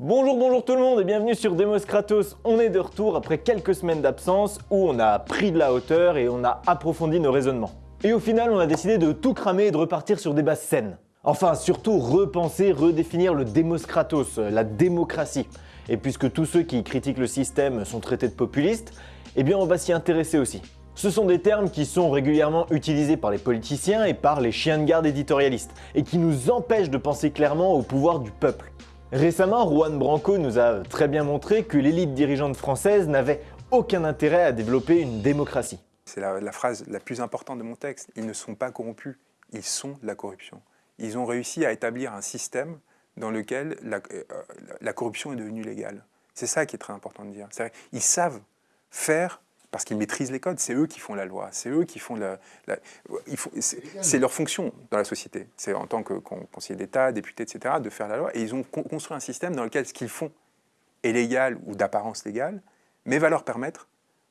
Bonjour, bonjour tout le monde et bienvenue sur Demos Kratos. On est de retour après quelques semaines d'absence où on a pris de la hauteur et on a approfondi nos raisonnements. Et au final, on a décidé de tout cramer et de repartir sur des bases saines. Enfin, surtout repenser, redéfinir le Demos Kratos, la démocratie. Et puisque tous ceux qui critiquent le système sont traités de populistes, eh bien on va s'y intéresser aussi. Ce sont des termes qui sont régulièrement utilisés par les politiciens et par les chiens de garde éditorialistes, et qui nous empêchent de penser clairement au pouvoir du peuple. Récemment, Juan Branco nous a très bien montré que l'élite dirigeante française n'avait aucun intérêt à développer une démocratie. C'est la, phrase la plus importante de mon texte. Ils ne sont pas corrompus, ils sont la corruption. Ils ont réussi à établir un système dans lequel la, euh, la corruption est devenue légale. C'est ça qui est très important de dire. Ils savent faire parce qu'ils maîtrisent les codes. C'est eux qui font la loi. C'est eux qui font la. c'est leur fonction dans la société. C'est en tant que conseiller d'État, député, etc., de faire la loi. Et ils ont construit un système dans lequel ce qu'ils font est légal ou d'apparence légale, mais va leur permettre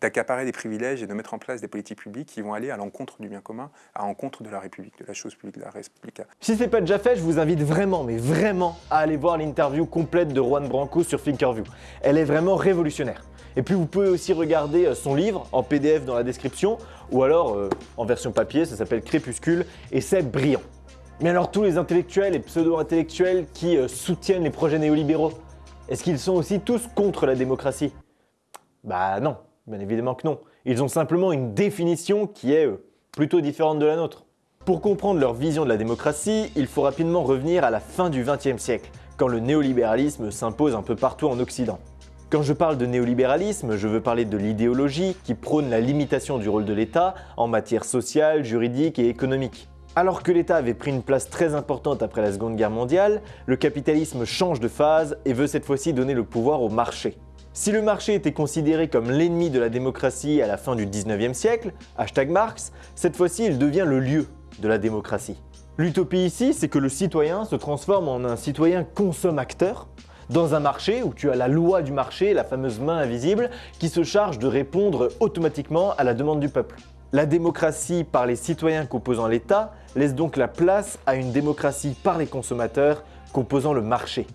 d'accaparer des privilèges et de mettre en place des politiques publiques qui vont aller à l'encontre du bien commun, à l'encontre de la République, de la chose publique, de la République. Si ce n'est pas déjà fait, je vous invite vraiment, mais vraiment, à aller voir l'interview complète de Juan Branco sur Thinkerview. Elle est vraiment révolutionnaire. Et puis vous pouvez aussi regarder euh, son livre en PDF dans la description, ou alors euh, en version papier, ça s'appelle Crépuscule, et c'est brillant. Mais alors tous les intellectuels et pseudo-intellectuels qui euh, soutiennent les projets néolibéraux, est-ce qu'ils sont aussi tous contre la démocratie? Bah non, bien évidemment que non. Ils ont simplement une définition qui est plutôt différente de la nôtre. Pour comprendre leur vision de la démocratie, il faut rapidement revenir à la fin du XXe siècle, quand le néolibéralisme s'impose un peu partout en Occident. Quand je parle de néolibéralisme, je veux parler de l'idéologie qui prône la limitation du rôle de l'État en matière sociale, juridique et économique. Alors que l'État avait pris une place très importante après la Seconde Guerre mondiale, le capitalisme change de phase et veut cette fois-ci donner le pouvoir au marché. Si le marché était considéré comme l'ennemi de la démocratie à la fin du 19e siècle, hashtag Marx, cette fois-ci il devient le lieu de la démocratie. L'utopie ici, c'est que le citoyen se transforme en un citoyen consomme-acteur, dans un marché où tu as la loi du marché, la fameuse main invisible, qui se charge de répondre automatiquement à la demande du peuple. La démocratie par les citoyens composant l'État laisse donc la place à une démocratie par les consommateurs composant le marché.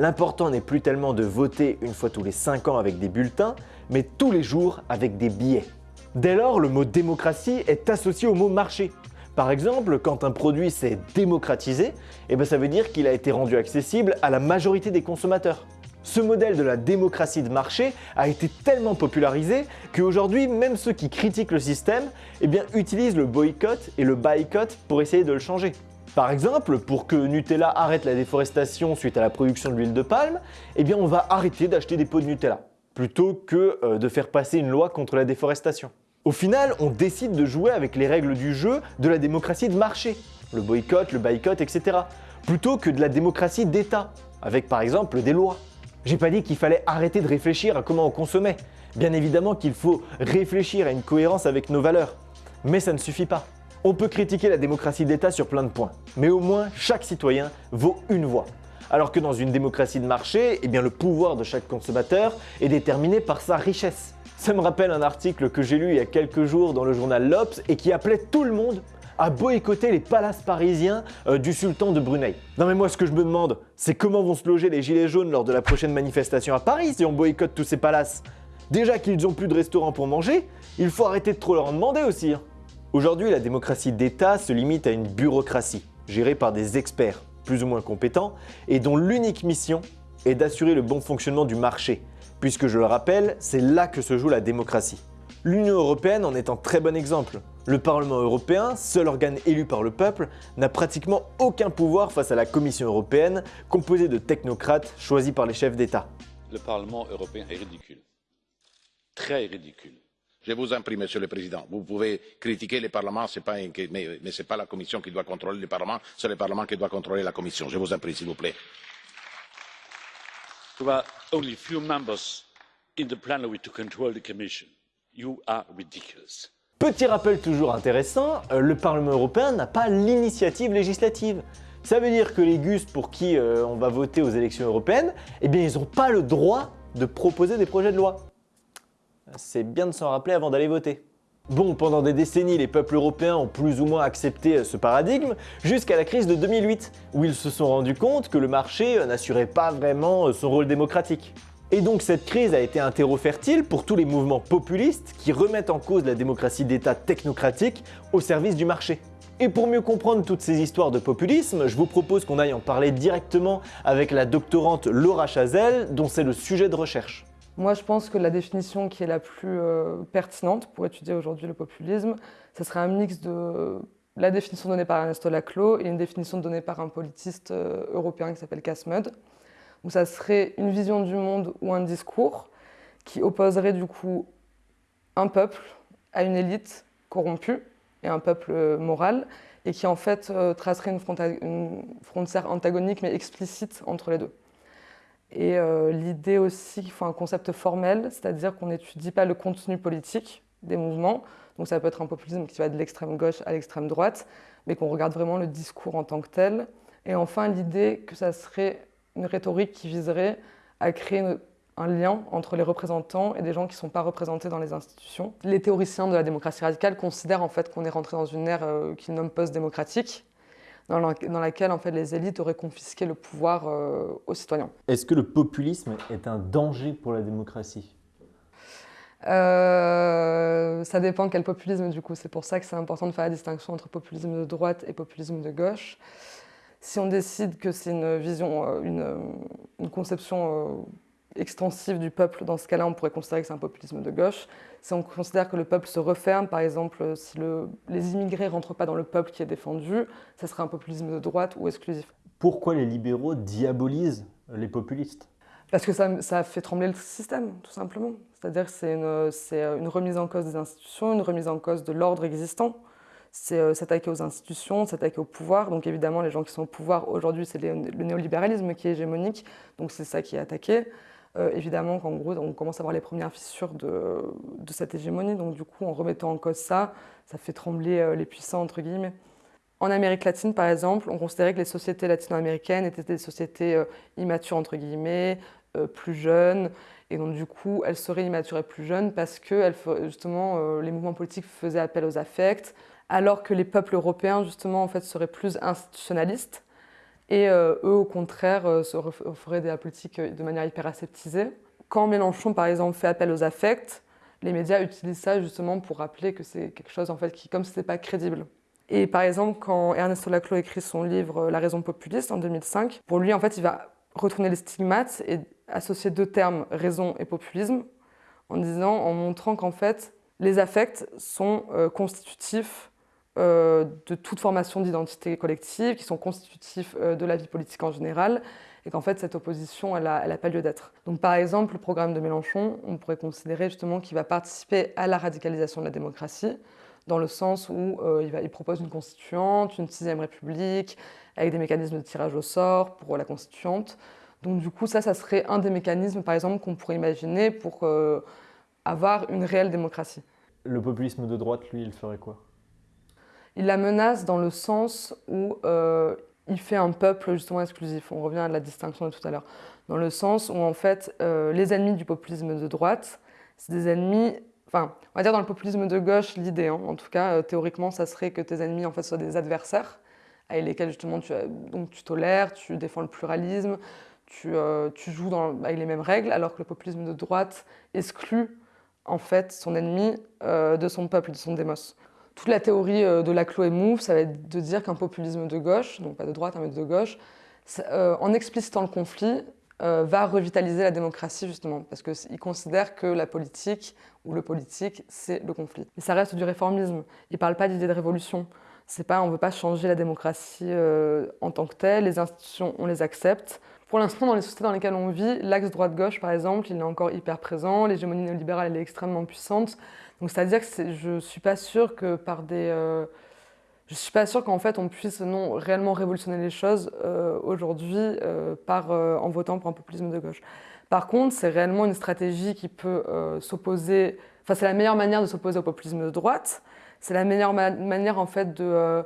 L'important n'est plus tellement de voter une fois tous les 5 ans avec des bulletins, mais tous les jours avec des billets. Dès lors, le mot démocratie est associé au mot marché. Par exemple, quand un produit s'est démocratisé, eh ben ça veut dire qu'il a été rendu accessible à la majorité des consommateurs. Ce modèle de la démocratie de marché a été tellement popularisé qu'aujourd'hui, même ceux qui critiquent le système eh utilisent le boycott et le boycott pour essayer de le changer. Par exemple, pour que Nutella arrête la déforestation suite à la production de l'huile de palme, eh bien on va arrêter d'acheter des pots de Nutella, plutôt que euh, de faire passer une loi contre la déforestation. Au final, on décide de jouer avec les règles du jeu de la démocratie de marché, le boycott, le boycott, etc. Plutôt que de la démocratie d'État, avec par exemple des lois. J'ai pas dit qu'il fallait arrêter de réfléchir à comment on consommait. Bien évidemment qu'il faut réfléchir à une cohérence avec nos valeurs. Mais ça ne suffit pas. On peut critiquer la démocratie d'État sur plein de points, mais au moins chaque citoyen vaut une voix. Alors que dans une démocratie de marché, eh le pouvoir de chaque consommateur est déterminé par sa richesse. Ça me rappelle un article que j'ai lu il y a quelques jours dans le journal L'Obs et qui appelait tout le monde à boycotter les palaces parisiens euh, du sultan de Brunei. Non mais moi ce que je me demande, c'est comment vont se loger les gilets jaunes lors de la prochaine manifestation à Paris si on boycotte tous ces palaces? Déjà qu'ils n'ont plus de restaurants pour manger, il faut arrêter de trop leur en demander aussi. Hein. Aujourd'hui, la démocratie d'État se limite à une bureaucratie, gérée par des experts plus ou moins compétents, et dont l'unique mission est d'assurer le bon fonctionnement du marché, puisque je le rappelle, c'est là que se joue la démocratie. L'Union Européenne en est un très bon exemple. Le Parlement européen, seul organe élu par le peuple, n'a pratiquement aucun pouvoir face à la Commission européenne, composée de technocrates choisis par les chefs d'État. Le Parlement européen est ridicule. Très ridicule. Je vous en prie, Monsieur le Président, vous pouvez critiquer le Parlement, pas mais, mais ce n'est pas la Commission qui doit contrôler le Parlement, c'est le Parlement qui doit contrôler la Commission. Je vous en prie, s'il vous plaît. only few members in the plenary to control the Commission. You are ridiculous. Petit rappel toujours intéressant, euh, le Parlement européen n'a pas l'initiative législative. Ça veut dire que les GUS pour qui euh, on va voter aux élections européennes, eh bien ils n'ont pas le droit de proposer des projets de loi. C'est bien de s'en rappeler avant d'aller voter. Bon, pendant des décennies, les peuples européens ont plus ou moins accepté ce paradigme, jusqu'à la crise de 2008, où ils se sont rendus compte que le marché n'assurait pas vraiment son rôle démocratique. Et donc cette crise a été un terreau fertile pour tous les mouvements populistes qui remettent en cause la démocratie d'État technocratique au service du marché. Et pour mieux comprendre toutes ces histoires de populisme, je vous propose qu'on aille en parler directement avec la doctorante Laura Chazelle, dont c'est le sujet de recherche. Moi, je pense que la définition qui est la plus euh, pertinente pour étudier aujourd'hui le populisme, ce serait un mix de la définition donnée par Ernesto Laclau et une définition donnée par un politiste euh, européen qui s'appelle Casmud, où ça serait une vision du monde ou un discours qui opposerait du coup un peuple à une élite corrompue et un peuple euh, moral, et qui en fait tracerait une, une frontière antagonique mais explicite entre les deux. Et euh, l'idée aussi qu'il faut un concept formel, c'est-à-dire qu'on n'étudie pas le contenu politique des mouvements. Donc ça peut être un populisme qui va de l'extrême gauche à l'extrême droite, mais qu'on regarde vraiment le discours en tant que tel. Et enfin, l'idée que ça serait une rhétorique qui viserait à créer un lien entre les représentants et des gens qui ne sont pas représentés dans les institutions. Les théoriciens de la démocratie radicale considèrent en fait qu'on est rentré dans une ère euh, qu'ils nomment post-démocratique, dans, laquelle en fait, les élites auraient confisqué le pouvoir euh, aux citoyens. Est-ce que le populisme est un danger pour la démocratie? Euh, ça dépend quel populisme du coup. C'est pour ça que c'est important de faire la distinction entre populisme de droite et populisme de gauche. Si on décide que c'est une vision, euh, une, une conception extensive du peuple, dans ce cas-là, on pourrait considérer que c'est un populisme de gauche. Si on considère que le peuple se referme, par exemple, si les immigrés ne rentrent pas dans le peuple qui est défendu, ça serait un populisme de droite ou exclusif. Pourquoi les libéraux diabolisent les populistes? Parce que ça, fait trembler le système, tout simplement. C'est-à-dire que c'est une, une, remise en cause des institutions, une remise en cause de l'ordre existant. C'est euh, s'attaquer aux institutions, s'attaquer au pouvoir. Donc évidemment, les gens qui sont au pouvoir aujourd'hui, c'est le néolibéralisme qui est hégémonique, donc c'est ça qui est attaqué. Euh, évidemment qu'en gros, on commence à voir les premières fissures de, cette hégémonie. Donc du coup, en remettant en cause ça, ça fait trembler euh, les puissants, entre guillemets. En Amérique latine, par exemple, on considérait que les sociétés latino-américaines étaient des sociétés euh, immatures, entre guillemets, plus jeunes. Et donc, du coup, elles seraient immatures et plus jeunes parce que, justement, les mouvements politiques faisaient appel aux affects, alors que les peuples européens, justement, en fait, seraient plus institutionnalistes. Et euh, eux, au contraire, euh, se feraient de la politique euh, de manière hyper aseptisée. Quand Mélenchon, par exemple, fait appel aux affects, les médias utilisent ça justement pour rappeler que c'est quelque chose en fait qui, comme ce n'était pas crédible. Et par exemple, quand Ernesto Laclau écrit son livre La raison populiste en 2005, pour lui, en fait, il va retourner les stigmates et associer deux termes, raison et populisme, en disant, en montrant qu'en fait, les affects sont constitutifs euh, de toute formation d'identité collective, qui sont constitutifs euh, de la vie politique en général, et qu'en fait cette opposition, elle n'a pas lieu d'être. Donc par exemple, le programme de Mélenchon, on pourrait considérer justement qu'il va participer à la radicalisation de la démocratie, dans le sens où euh, il, il, propose une constituante, une sixième république, avec des mécanismes de tirage au sort pour la constituante. Donc du coup, ça, ça serait un des mécanismes, par exemple, qu'on pourrait imaginer pour avoir une réelle démocratie. Le populisme de droite, lui, il ferait quoi? Il la menace dans le sens où euh, il fait un peuple justement exclusif. On revient à la distinction de tout à l'heure. Dans le sens où en fait, euh, les ennemis du populisme de droite, c'est des ennemis. Enfin, on va dire dans le populisme de gauche, l'idée, hein, en tout cas, euh, théoriquement, ça serait que tes ennemis en fait soient des adversaires avec lesquels justement tu, donc, tu tolères, tu défends le pluralisme, tu, joues dans, avec les mêmes règles, alors que le populisme de droite exclut en fait son ennemi de son peuple, de son démos. Toute la théorie euh, de la et Move, ça va être de dire qu'un populisme de gauche, donc pas de droite, hein, mais de gauche, euh, en explicitant le conflit, euh, va revitaliser la démocratie justement, parce qu'il considère que la politique ou le politique, c'est le conflit. Mais ça reste du réformisme. Il ne parle pas d'idée de révolution. Pas, on ne veut pas changer la démocratie en tant que telle. Les institutions, on les accepte. Pour l'instant, dans les sociétés dans lesquelles on vit, l'axe droite-gauche, par exemple, il est encore hyper présent. L'hégémonie néolibérale, est extrêmement puissante. Donc c'est-à-dire que je ne suis pas sûre que par des... Euh, je suis pas sûre qu'en fait on puisse non réellement révolutionner les choses euh, aujourd'hui euh, par en votant pour un populisme de gauche. Par contre, c'est réellement une stratégie qui peut s'opposer. Enfin, c'est la meilleure manière de s'opposer au populisme de droite. C'est la meilleure manière en fait de.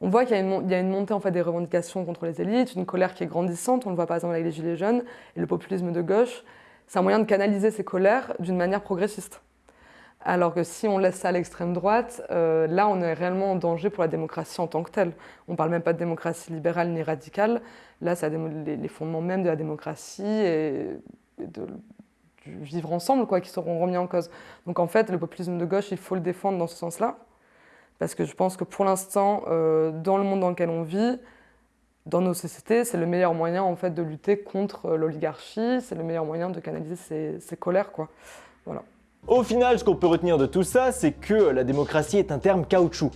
On voit qu'il y, a une montée en fait des revendications contre les élites, une colère qui est grandissante. On le voit par exemple avec les gilets jaunes et le populisme de gauche. C'est un moyen de canaliser ces colères d'une manière progressiste. Alors que si on laisse ça à l'extrême droite, euh, là on est réellement en danger pour la démocratie en tant que telle. On ne parle même pas de démocratie libérale ni radicale. Là, c'est les, fondements même de la démocratie et, de, du vivre ensemble quoi, qui seront remis en cause. Donc en fait, le populisme de gauche, il faut le défendre dans ce sens-là. Parce que je pense que pour l'instant, euh, dans le monde dans lequel on vit, dans nos sociétés, c'est le meilleur moyen en fait de lutter contre euh, l'oligarchie, c'est le meilleur moyen de canaliser ses, colères. Quoi. Au final, ce qu'on peut retenir de tout ça, c'est que la démocratie est un terme caoutchouc.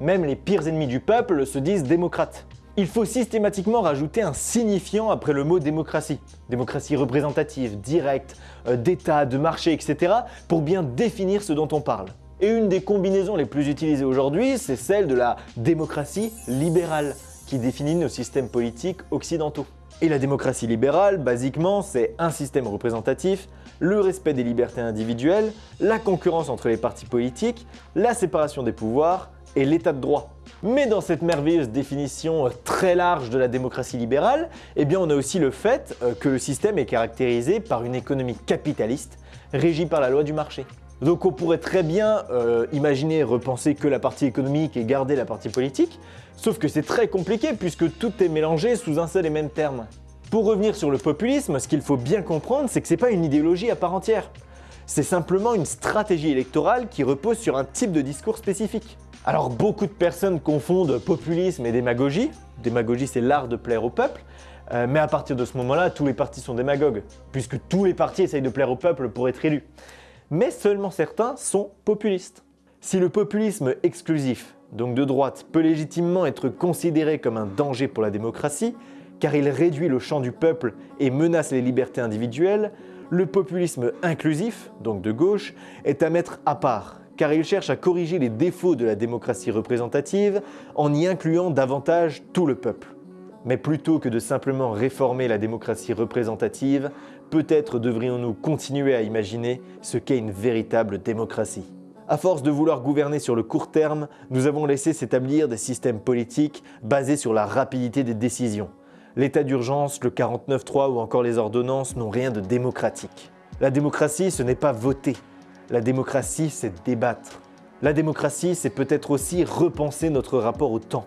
Même les pires ennemis du peuple se disent démocrates. Il faut systématiquement rajouter un signifiant après le mot démocratie. Démocratie représentative, directe, euh, d'État, de marché, etc. pour bien définir ce dont on parle. Et une des combinaisons les plus utilisées aujourd'hui, c'est celle de la démocratie libérale, qui définit nos systèmes politiques occidentaux. Et la démocratie libérale, basiquement, c'est un système représentatif, le respect des libertés individuelles, la concurrence entre les partis politiques, la séparation des pouvoirs et l'état de droit. Mais dans cette merveilleuse définition très large de la démocratie libérale, eh on a aussi le fait euh, que le système est caractérisé par une économie capitaliste régie par la loi du marché. Donc on pourrait très bien euh, imaginer repenser que la partie économique et garder la partie politique, sauf que c'est très compliqué puisque tout est mélangé sous un seul et même terme. Pour revenir sur le populisme, ce qu'il faut bien comprendre, c'est que c'est pas une idéologie à part entière. C'est simplement une stratégie électorale qui repose sur un type de discours spécifique. Alors beaucoup de personnes confondent populisme et démagogie. Démagogie, c'est l'art de plaire au peuple. Euh, mais à partir de ce moment-là, tous les partis sont démagogues, puisque tous les partis essayent de plaire au peuple pour être élus mais seulement certains sont populistes. Si le populisme exclusif, donc de droite, peut légitimement être considéré comme un danger pour la démocratie, car il réduit le champ du peuple et menace les libertés individuelles, le populisme inclusif, donc de gauche, est à mettre à part, car il cherche à corriger les défauts de la démocratie représentative en y incluant davantage tout le peuple. Mais plutôt que de simplement réformer la démocratie représentative, peut-être devrions-nous continuer à imaginer ce qu'est une véritable démocratie. À force de vouloir gouverner sur le court terme, nous avons laissé s'établir des systèmes politiques basés sur la rapidité des décisions. L'état d'urgence, le 49-3 ou encore les ordonnances n'ont rien de démocratique. La démocratie, ce n'est pas voter. La démocratie, c'est débattre. La démocratie, c'est peut-être aussi repenser notre rapport au temps.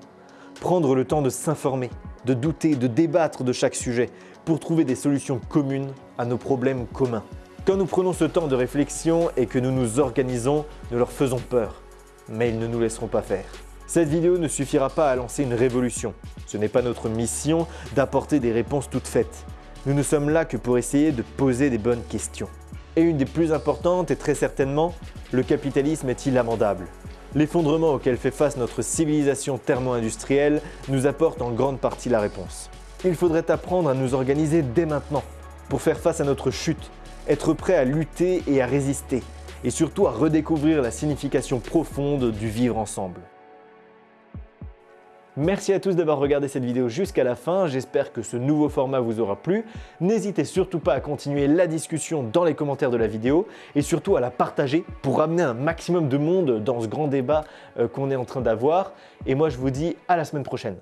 Prendre le temps de s'informer, de douter, de débattre de chaque sujet pour trouver des solutions communes à nos problèmes communs. Quand nous prenons ce temps de réflexion et que nous nous organisons, nous leur faisons peur. Mais ils ne nous laisseront pas faire. Cette vidéo ne suffira pas à lancer une révolution. Ce n'est pas notre mission d'apporter des réponses toutes faites. Nous ne sommes là que pour essayer de poser des bonnes questions. Et une des plus importantes est très certainement, le capitalisme est-il amendable? L'effondrement auquel fait face notre civilisation thermo-industrielle nous apporte en grande partie la réponse. Il faudrait apprendre à nous organiser dès maintenant pour faire face à notre chute, être prêt à lutter et à résister, et surtout à redécouvrir la signification profonde du vivre ensemble. Merci à tous d'avoir regardé cette vidéo jusqu'à la fin, j'espère que ce nouveau format vous aura plu. N'hésitez surtout pas à continuer la discussion dans les commentaires de la vidéo et surtout à la partager pour amener un maximum de monde dans ce grand débat euh, qu'on est en train d'avoir. Et moi je vous dis à la semaine prochaine.